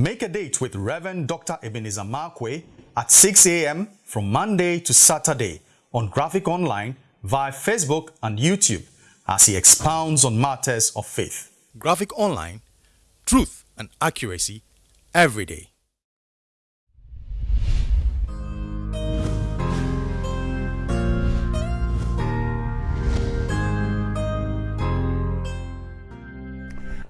Make a date with Reverend Dr. Ebenezer Markwei at 6 a.m. from Monday to Saturday on Graphic Online via Facebook and YouTube as he expounds on matters of faith. Graphic Online, truth and accuracy every day.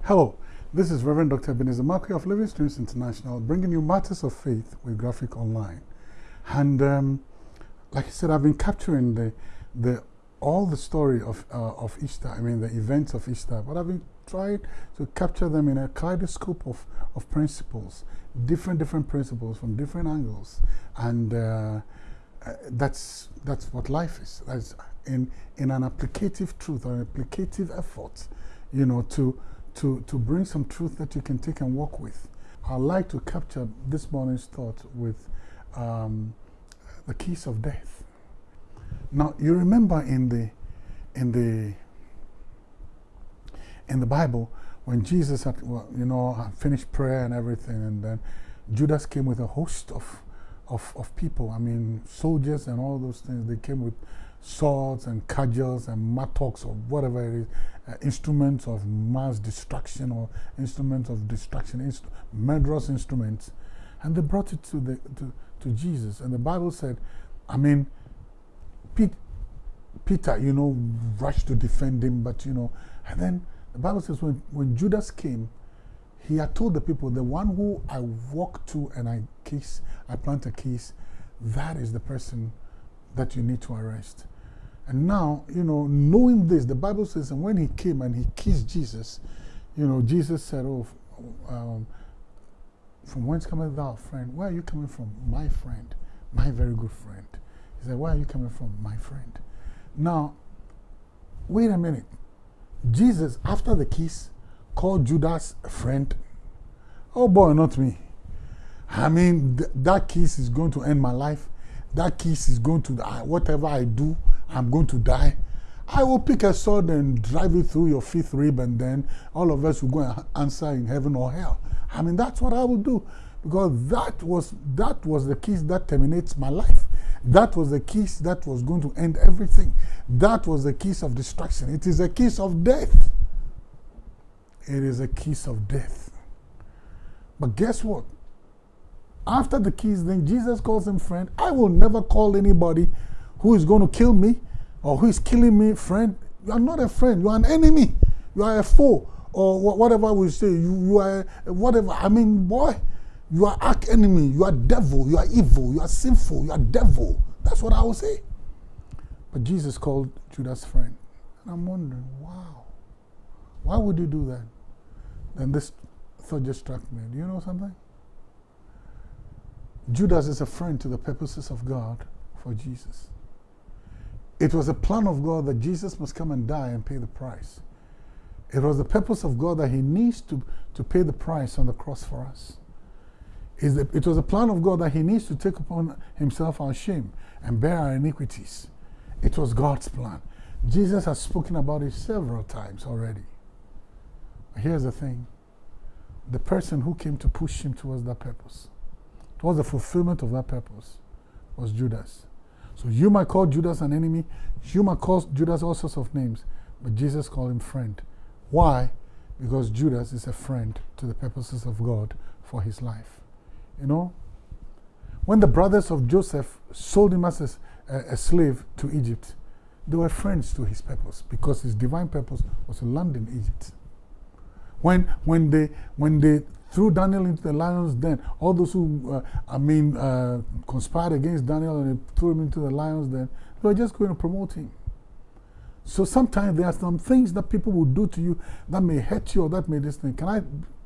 Hello, this is Reverend Dr. Ebenezer Markwei of Living Streams International, bringing you matters of faith with Graphic Online. And um, like I said, I've been capturing the, the all the story of, uh, of Easter, I mean the events of Easter, but I've been trying to capture them in a kaleidoscope of, of principles, different, different principles from different angles. And uh, uh, that's, that's what life is. That's in, in an applicative truth or an applicative effort, you know, to, to, to bring some truth that you can take and walk with. I'd like to capture this morning's thought with um, the keys of death. Now, you remember in the, in the, in the Bible, when Jesus had, well, you know, finished prayer and everything, and then Judas came with a host of, of, of people. I mean, soldiers and all those things. They came with swords and cudgels and mattocks or whatever it is, uh, instruments of mass destruction or instruments of destruction, inst murderous instruments. And they brought it to, the, to, to Jesus. And the Bible said, I mean, Pete, Peter, you know, rushed to defend him, but, you know, and then the Bible says when, when Judas came, he had told the people, the one who I walk to and I kiss, I plant a kiss, that is the person that you need to arrest. And now, you know, knowing this, the Bible says, and when he came and he kissed Jesus, you know, Jesus said, oh, um, from whence cometh thou, friend? Where are you coming from? My friend, my very good friend. He said, where are you coming from? My friend. Now, wait a minute. Jesus, after the kiss, called Judas a friend. Oh boy, not me. I mean, th that kiss is going to end my life. That kiss is going to, uh, whatever I do, I'm going to die. I will pick a sword and drive it through your fifth rib, and then all of us will go and answer in heaven or hell. I mean, that's what I will do because that was, that was the kiss that terminates my life. That was the kiss that was going to end everything. That was the kiss of destruction. It is a kiss of death. It is a kiss of death. But guess what? After the kiss, then Jesus calls him friend. I will never call anybody who is going to kill me or who is killing me friend. You are not a friend. You are an enemy. You are a foe or whatever we say. You, you are whatever. I mean, boy, you are arch enemy. You are devil. You are evil. You are sinful. You are devil. That's what I will say. But Jesus called Judas friend. And I'm wondering, wow, why would you do that? Then this thought just struck me. Do you know something? Judas is a friend to the purposes of God for Jesus. It was a plan of God that Jesus must come and die and pay the price. It was the purpose of God that he needs to, to pay the price on the cross for us. It was a plan of God that he needs to take upon himself our shame and bear our iniquities. It was God's plan. Jesus has spoken about it several times already. Here's the thing. The person who came to push him towards that purpose, towards the fulfillment of that purpose, was Judas. So you might call Judas an enemy, you might call Judas all sorts of names, but Jesus called him friend. Why? Because Judas is a friend to the purposes of God for his life. You know, when the brothers of Joseph sold him as a, a, a slave to Egypt, they were friends to his purpose because his divine purpose was to land in Egypt. When, when, they, when they threw Daniel into the lion's den. All those who, uh, I mean, uh, conspired against Daniel and threw him into the lion's den, they were just going to promote him. So sometimes there are some things that people will do to you that may hurt you or that may this thing. Can I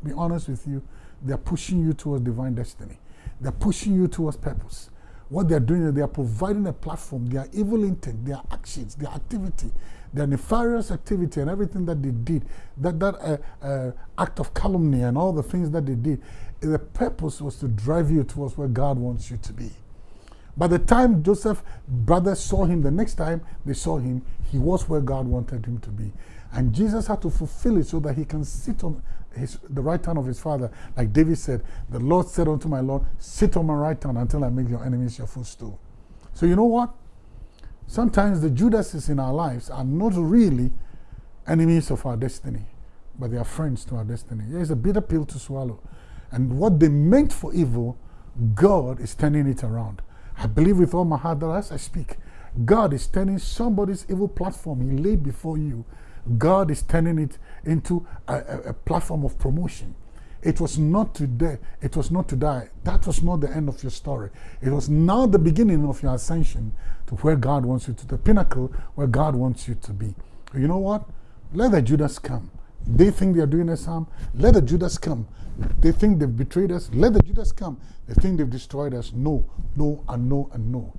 be honest with you? They're pushing you towards divine destiny. They're pushing you towards purpose. What they're doing is they are providing a platform. Their evil intent, their actions, their activity their nefarious activity and everything that they did, that, that uh, uh, act of calumny and all the things that they did, the purpose was to drive you towards where God wants you to be. By the time Joseph's brothers saw him, the next time they saw him, he was where God wanted him to be. And Jesus had to fulfill it so that he can sit on his, the right hand of his father. Like David said, the Lord said unto my Lord, Sit on my right hand until I make your enemies your footstool. So you know what? Sometimes the Judases in our lives are not really enemies of our destiny, but they are friends to our destiny. It's a bitter pill to swallow. And what they meant for evil, God is turning it around. I believe with all my heart that as I speak, God is turning somebody's evil platform he laid before you. God is turning it into a, a, a platform of promotion. It was not to die. It was not to die. That was not the end of your story. It was now the beginning of your ascension to where God wants you to, the pinnacle where God wants you to be. You know what? Let the Judas come. They think they are doing us harm. Let the Judas come. They think they've betrayed us. Let the Judas come. They think they've destroyed us. No, no, and no, and no.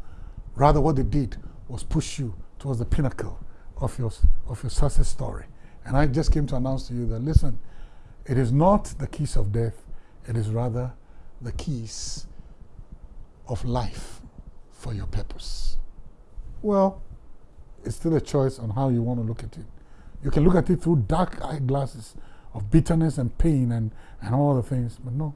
Rather, what they did was push you towards the pinnacle of your, of your success story. And I just came to announce to you that, listen, it is not the keys of death, it is rather the keys of life for your purpose. Well, it's still a choice on how you want to look at it. You can look at it through dark eyeglasses of bitterness and pain and, and all the things, but no.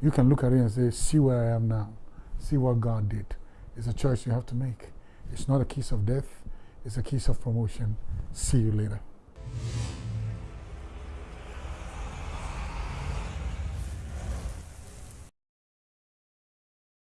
You can look at it and say, see where I am now. See what God did. It's a choice you have to make. It's not a kiss of death, it's a kiss of promotion. See you later.